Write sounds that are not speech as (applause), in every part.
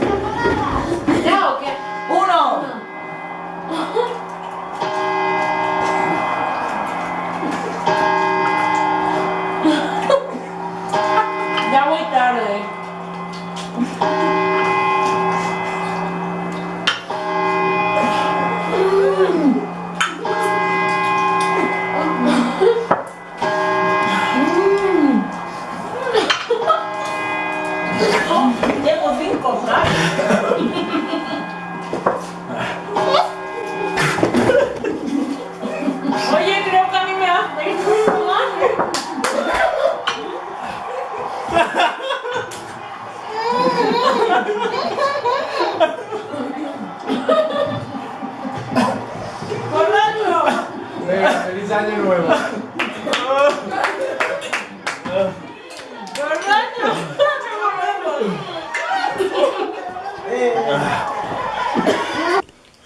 ¿Ya encontrar?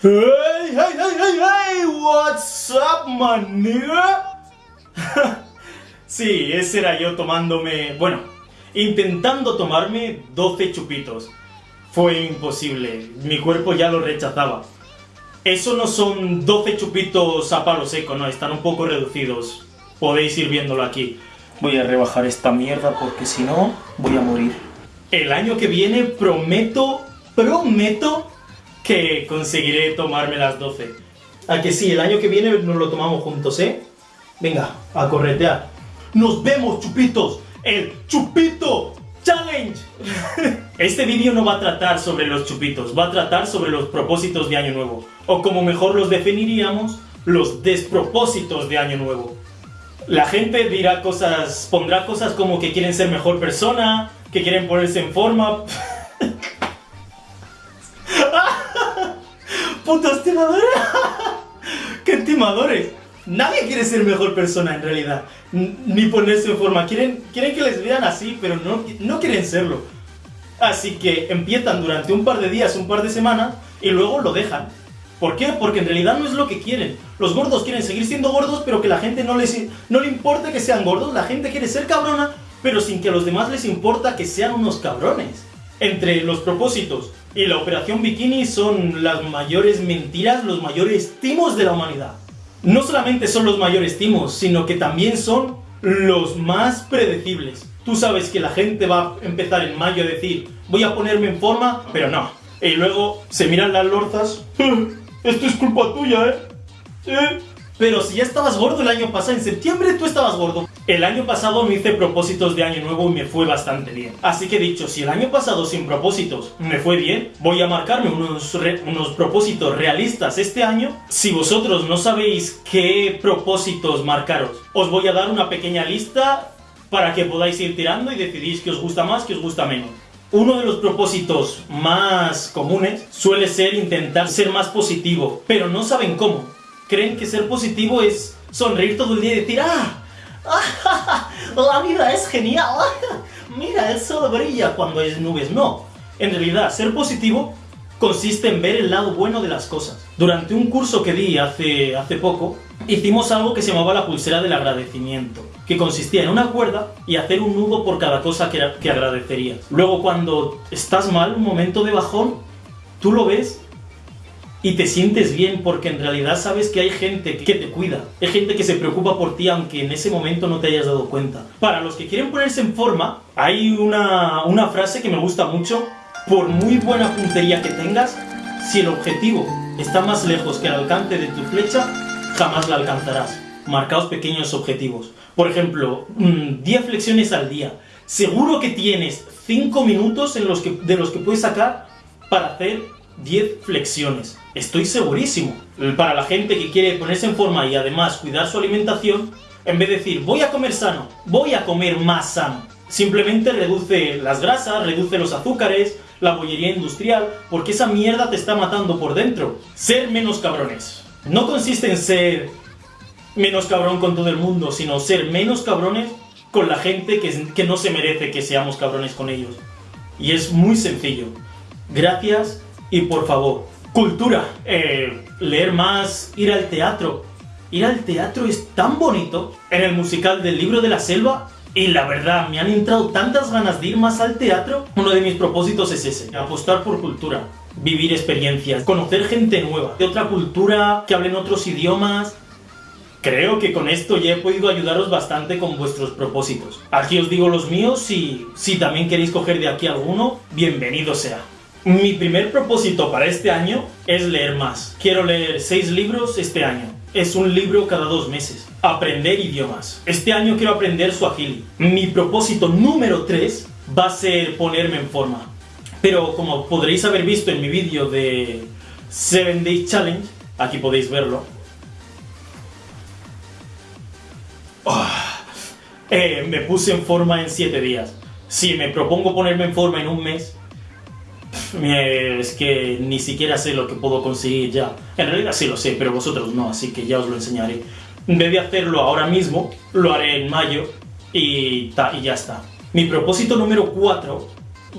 Hey, hey, hey, hey, hey, what's up, nigga? (laughs) sí, ese era yo tomándome, bueno, intentando tomarme 12 chupitos. Fue imposible, mi cuerpo ya lo rechazaba. Eso no son 12 chupitos a palo seco, no, están un poco reducidos. Podéis ir viéndolo aquí. Voy a rebajar esta mierda porque si no, voy a morir. El año que viene prometo, prometo que conseguiré tomarme las 12. A que sí, el año que viene nos lo tomamos juntos, ¿eh? Venga, a corretear. ¡Nos vemos, chupitos! ¡El Chupito Challenge! (laughs) Este vídeo no va a tratar sobre los chupitos, va a tratar sobre los propósitos de Año Nuevo. O como mejor los definiríamos, los despropósitos de Año Nuevo. La gente dirá cosas, pondrá cosas como que quieren ser mejor persona, que quieren ponerse en forma. (laughs) ¡Putos timadores! (laughs) ¡Qué timadores! Nadie quiere ser mejor persona en realidad, ni ponerse en forma. Quieren, quieren que les vean así, pero no, no quieren serlo. Así que empiezan durante un par de días, un par de semanas, y luego lo dejan. ¿Por qué? Porque en realidad no es lo que quieren. Los gordos quieren seguir siendo gordos, pero que la gente no, les, no le importa que sean gordos. La gente quiere ser cabrona, pero sin que a los demás les importa que sean unos cabrones. Entre los propósitos y la operación bikini son las mayores mentiras, los mayores timos de la humanidad. No solamente son los mayores timos, sino que también son los más predecibles. Tú sabes que la gente va a empezar en mayo a decir, voy a ponerme en forma, pero no. Y luego se miran las lorzas, esto es culpa tuya, ¿eh? ¿Eh? Pero si ya estabas gordo el año pasado, en septiembre tú estabas gordo. El año pasado me hice propósitos de año nuevo y me fue bastante bien. Así que dicho, si el año pasado sin propósitos me fue bien, voy a marcarme unos, unos propósitos realistas este año. Si vosotros no sabéis qué propósitos marcaros, os voy a dar una pequeña lista para que podáis ir tirando y decidís qué os gusta más, qué os gusta menos. Uno de los propósitos más comunes suele ser intentar ser más positivo, pero no saben cómo. Creen que ser positivo es sonreír todo el día y decir, ¡ah! ¡Ah, (laughs) la vida es genial! (laughs) Mira, el sol brilla cuando hay nubes. No, en realidad, ser positivo consiste en ver el lado bueno de las cosas. Durante un curso que di hace, hace poco, hicimos algo que se llamaba la pulsera del agradecimiento, que consistía en una cuerda y hacer un nudo por cada cosa que, que agradecerías. Luego, cuando estás mal, un momento de bajón, tú lo ves y te sientes bien porque en realidad sabes que hay gente que te cuida, hay gente que se preocupa por ti aunque en ese momento no te hayas dado cuenta. Para los que quieren ponerse en forma, hay una, una frase que me gusta mucho, por muy buena puntería que tengas, si el objetivo está más lejos que el alcance de tu flecha, jamás la alcanzarás. Marcaos pequeños objetivos. Por ejemplo, mm, 10 flexiones al día. Seguro que tienes 5 minutos en los que, de los que puedes sacar para hacer 10 flexiones. Estoy segurísimo. Para la gente que quiere ponerse en forma y además cuidar su alimentación, en vez de decir voy a comer sano, voy a comer más sano. Simplemente reduce las grasas, reduce los azúcares, la bollería industrial, porque esa mierda te está matando por dentro. Ser menos cabrones. No consiste en ser menos cabrón con todo el mundo, sino ser menos cabrones con la gente que, que no se merece que seamos cabrones con ellos. Y es muy sencillo. Gracias y por favor, cultura. Eh, leer más, ir al teatro. Ir al teatro es tan bonito. En el musical del libro de la selva Y la verdad, me han entrado tantas ganas de ir más al teatro. Uno de mis propósitos es ese, apostar por cultura, vivir experiencias, conocer gente nueva, de otra cultura, que hablen otros idiomas. Creo que con esto ya he podido ayudaros bastante con vuestros propósitos. Aquí os digo los míos y si también queréis coger de aquí alguno, bienvenido sea. Mi primer propósito para este año es leer más. Quiero leer 6 libros este año. Es un libro cada dos meses. Aprender idiomas. Este año quiero aprender suajili. Mi propósito número 3 va a ser ponerme en forma. Pero como podréis haber visto en mi vídeo de 7 Days Challenge, aquí podéis verlo, Ah, eh, me puse en forma en 7 días. Si me propongo ponerme en forma en un mes, es que ni siquiera sé lo que puedo conseguir ya. En realidad sí lo sé, pero vosotros no, así que ya os lo enseñaré. En vez de hacerlo ahora mismo, lo haré en mayo y, ta, y ya está. Mi propósito número 4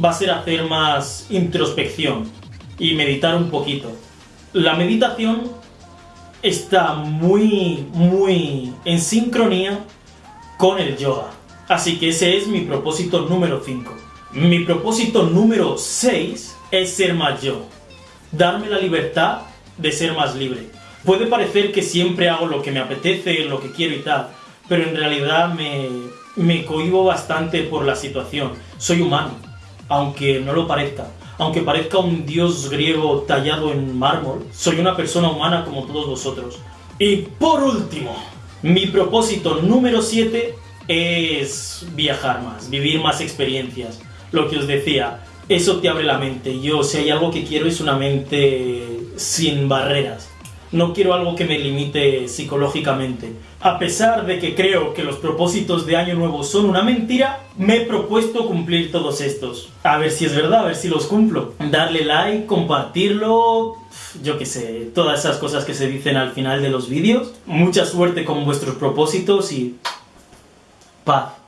va a ser hacer más introspección y meditar un poquito. La meditación está muy, muy en sincronía con el yoga. Así que ese es mi propósito número 5. Mi propósito número 6 es ser más yo. Darme la libertad de ser más libre. Puede parecer que siempre hago lo que me apetece, lo que quiero y tal, pero en realidad me, me cohibo bastante por la situación. Soy humano, aunque no lo parezca. Aunque parezca un dios griego tallado en mármol, soy una persona humana como todos vosotros. Y por último, mi propósito número 7 es viajar más, vivir más experiencias. Lo que os decía, eso te abre la mente. Yo, si hay algo que quiero, es una mente sin barreras. No quiero algo que me limite psicológicamente. A pesar de que creo que los propósitos de Año Nuevo son una mentira, me he propuesto cumplir todos estos. A ver si es verdad, a ver si los cumplo. Darle like, compartirlo, yo qué sé, todas esas cosas que se dicen al final de los vídeos. Mucha suerte con vuestros propósitos y paz.